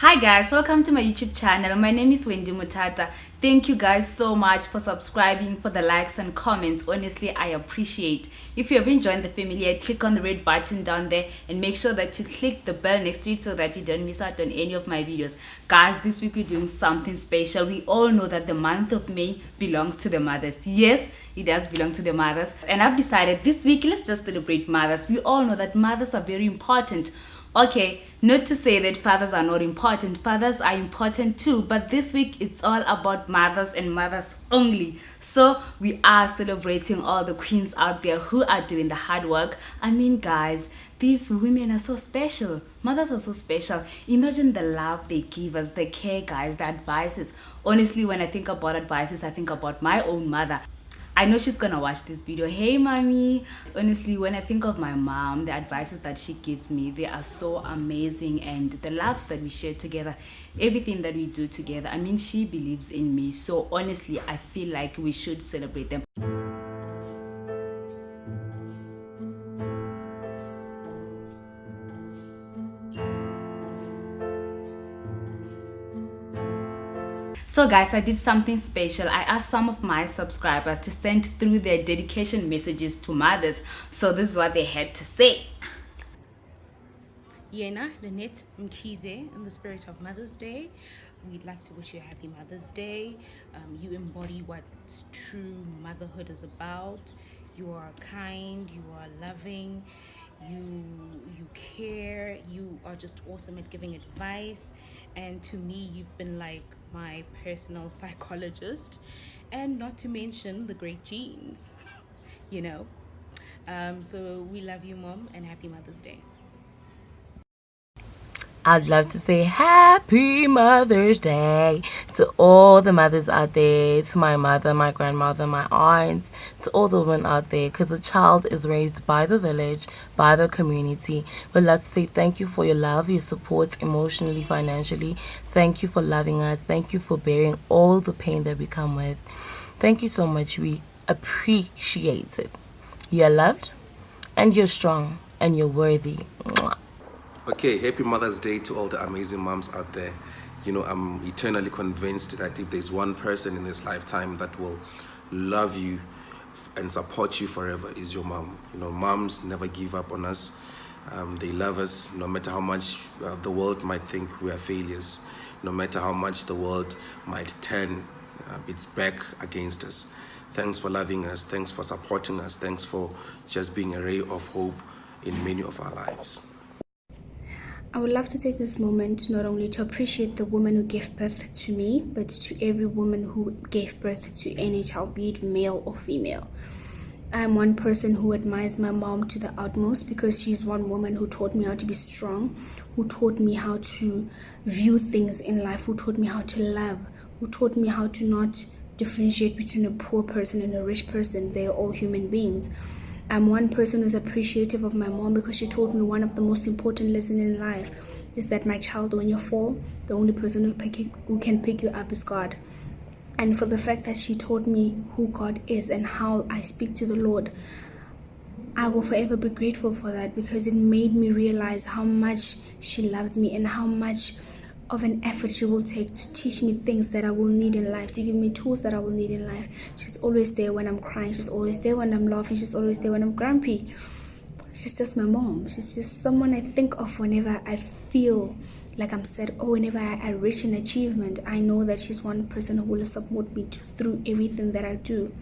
Hi guys, welcome to my YouTube channel. My name is Wendy Mutata. Thank you guys so much for subscribing, for the likes and comments. Honestly, I appreciate. If you haven't joined the family click on the red button down there and make sure that you click the bell next to it so that you don't miss out on any of my videos. Guys, this week we're doing something special. We all know that the month of May belongs to the mothers. Yes, it does belong to the mothers. And I've decided this week, let's just celebrate mothers. We all know that mothers are very important okay not to say that fathers are not important. Fathers are important too but this week it's all about mothers and mothers only. So we are celebrating all the queens out there who are doing the hard work. I mean guys these women are so special. Mothers are so special. Imagine the love they give us the care guys the advices. Honestly when i think about advices i think about my own mother I know she's gonna watch this video. Hey, mommy. Honestly, when I think of my mom, the advices that she gives me, they are so amazing. And the loves that we share together, everything that we do together. I mean, she believes in me. So honestly, I feel like we should celebrate them. So guys, I did something special. I asked some of my subscribers to send through their dedication messages to mothers. So this is what they had to say. Yena, Lynette Mkize, in the spirit of Mother's Day, we'd like to wish you a happy Mother's Day. Um, you embody what true motherhood is about. You are kind, you are loving, you you care, you are just awesome at giving advice. And to me, you've been like my personal psychologist and not to mention the great genes you know? Um, so we love you mom and happy mother's day I'd love to say happy Mother's Day to all the mothers out there, to my mother, my grandmother, my aunts, to all the women out there, because a child is raised by the village, by the community. We'd love to say thank you for your love, your support emotionally, financially. Thank you for loving us. Thank you for bearing all the pain that we come with. Thank you so much. We appreciate it. You're loved, and you're strong, and you're worthy. Okay, happy Mother's Day to all the amazing moms out there. You know, I'm eternally convinced that if there's one person in this lifetime that will love you and support you forever is your mom. You know, moms never give up on us. Um, they love us no matter how much uh, the world might think we are failures, no matter how much the world might turn uh, its back against us. Thanks for loving us. Thanks for supporting us. Thanks for just being a ray of hope in many of our lives. I would love to take this moment not only to appreciate the woman who gave birth to me, but to every woman who gave birth to any child, be it male or female. I'm one person who admires my mom to the utmost because she's one woman who taught me how to be strong, who taught me how to view things in life, who taught me how to love, who taught me how to not differentiate between a poor person and a rich person. They're all human beings. I'm one person who's appreciative of my mom because she taught me one of the most important lessons in life is that my child, when you fall, the only person who, pick you, who can pick you up is God. And for the fact that she taught me who God is and how I speak to the Lord, I will forever be grateful for that because it made me realize how much she loves me and how much of an effort she will take to teach me things that I will need in life, to give me tools that I will need in life. She's always there when I'm crying, she's always there when I'm laughing, she's always there when I'm grumpy. She's just my mom. She's just someone I think of whenever I feel like I'm sad or whenever I, I reach an achievement. I know that she's one person who will support me to, through everything that I do.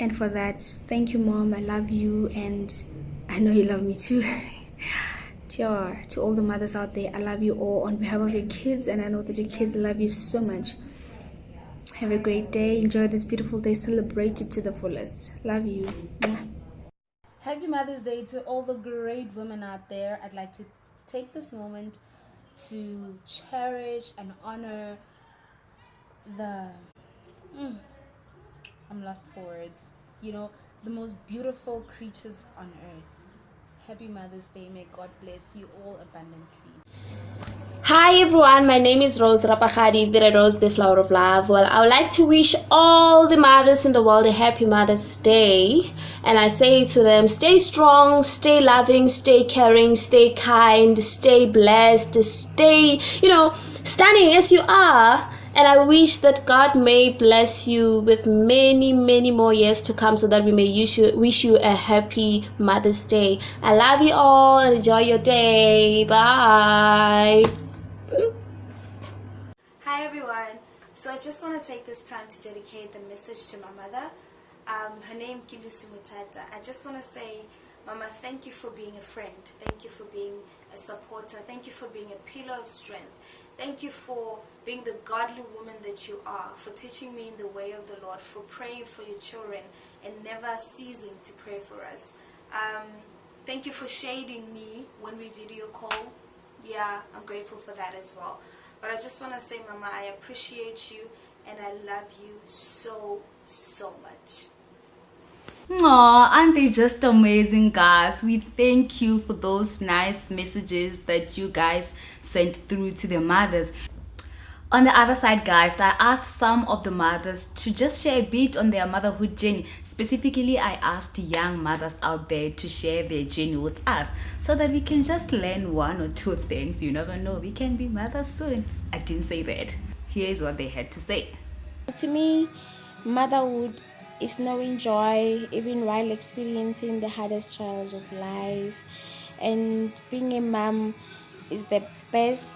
And for that, thank you, mom. I love you, and I know you love me too. Sure. To all the mothers out there, I love you all on behalf of your kids, and I know that your kids love you so much. Have a great day. Enjoy this beautiful day. Celebrate it to the fullest. Love you. Happy Mother's Day to all the great women out there. I'd like to take this moment to cherish and honor the. Mm, I'm lost for words. You know, the most beautiful creatures on earth Happy Mother's Day. May God bless you all abundantly. Hi everyone, my name is Rose Rapachadi, the Rose, the flower of love. Well, I would like to wish all the mothers in the world a happy Mother's Day. And I say to them, stay strong, stay loving, stay caring, stay kind, stay blessed, stay, you know, stunning as you are. And I wish that God may bless you with many, many more years to come so that we may wish you, wish you a happy Mother's Day. I love you all. And enjoy your day. Bye. Hi everyone. So I just want to take this time to dedicate the message to my mother. Um, her name Kilusi Mutata. I just want to say, Mama, thank you for being a friend. Thank you for being a supporter. Thank you for being a pillar of strength. Thank you for being the godly woman that you are, for teaching me in the way of the Lord, for praying for your children and never ceasing to pray for us. Um, thank you for shading me when we video call. Yeah, I'm grateful for that as well. But I just want to say, Mama, I appreciate you and I love you so, so much. Aw, aren't they just amazing, guys? We thank you for those nice messages that you guys sent through to their mothers. On the other side, guys, I asked some of the mothers to just share a bit on their motherhood journey. Specifically, I asked young mothers out there to share their journey with us so that we can just learn one or two things. You never know, we can be mothers soon. I didn't say that. Here's what they had to say. To me, motherhood is knowing joy even while experiencing the hardest trials of life. And being a mom is the best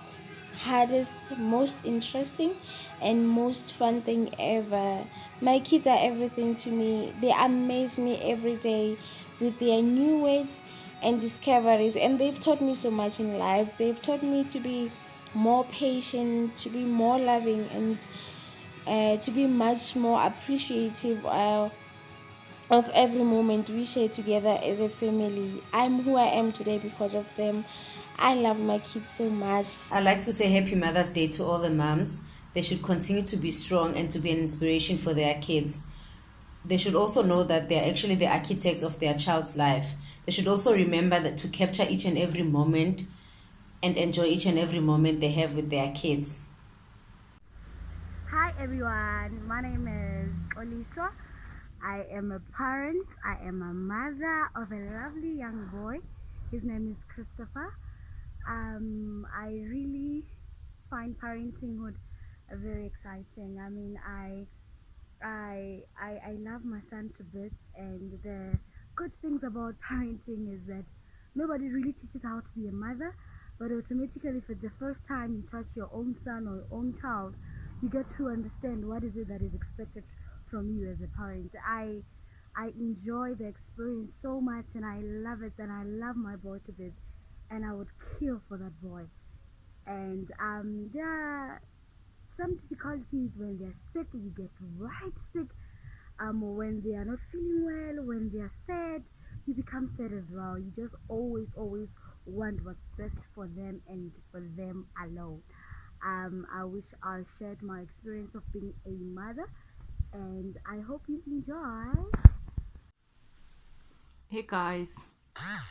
hardest, most interesting, and most fun thing ever. My kids are everything to me. They amaze me every day with their new ways and discoveries, and they've taught me so much in life. They've taught me to be more patient, to be more loving, and uh, to be much more appreciative. Uh, of every moment we share together as a family. I'm who I am today because of them. I love my kids so much. I'd like to say Happy Mother's Day to all the moms. They should continue to be strong and to be an inspiration for their kids. They should also know that they're actually the architects of their child's life. They should also remember that to capture each and every moment and enjoy each and every moment they have with their kids. Everyone, my name is Olisa. I am a parent, I am a mother of a lovely young boy. His name is Christopher um, I really find parentinghood very exciting. I mean, I, I, I, I love my son to bits, and the good things about parenting is that nobody really teaches how to be a mother, but automatically, for the first time you touch your own son or your own child, you get to understand what is it that is expected from you as a parent. I, I enjoy the experience so much, and I love it, and I love my boy to bits and I would kill for that boy. And um, there are some difficulties when they're sick, you get right sick. Um, when they are not feeling well, when they are sad, you become sad as well. You just always, always want what's best for them and for them alone. Um, I wish I shared my experience of being a mother, and I hope you enjoy. Hey guys,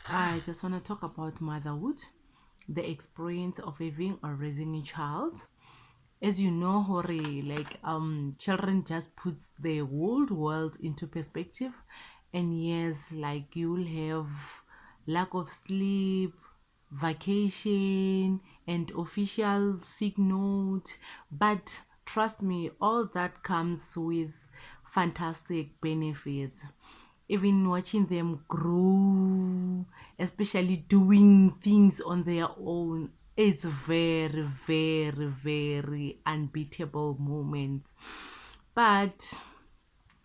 I just want to talk about motherhood, the experience of having or raising a child. As you know, Hori, like um, children just puts the whole world into perspective, and yes, like you'll have lack of sleep, vacation, and official sick note, but trust me, all that comes with fantastic benefits even watching them grow, especially doing things on their own, it's very, very, very unbeatable moments. But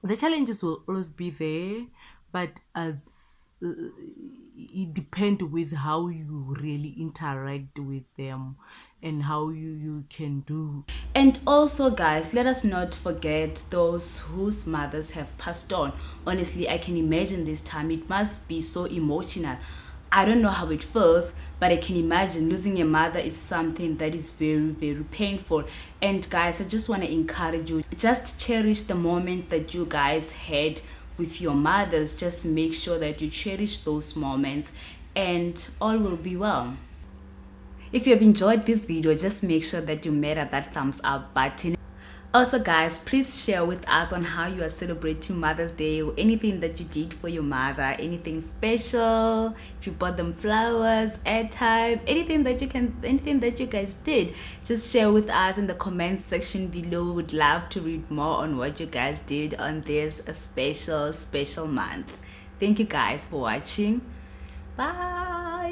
the challenges will always be there, but uh, Uh, it depends with how you really interact with them and how you you can do. And also guys let us not forget those whose mothers have passed on. Honestly i can imagine this time. It must be so emotional. I don't know how it feels but i can imagine losing a mother is something that is very very painful. And guys i just want to encourage you just cherish the moment that you guys had with your mothers just make sure that you cherish those moments and all will be well. If you have enjoyed this video just make sure that you made that thumbs up button Also, guys, please share with us on how you are celebrating Mother's Day or anything that you did for your mother, anything special. If you bought them flowers, airtime, anything that you can, anything that you guys did, just share with us in the comments section below. We would love to read more on what you guys did on this special, special month. Thank you guys for watching. Bye.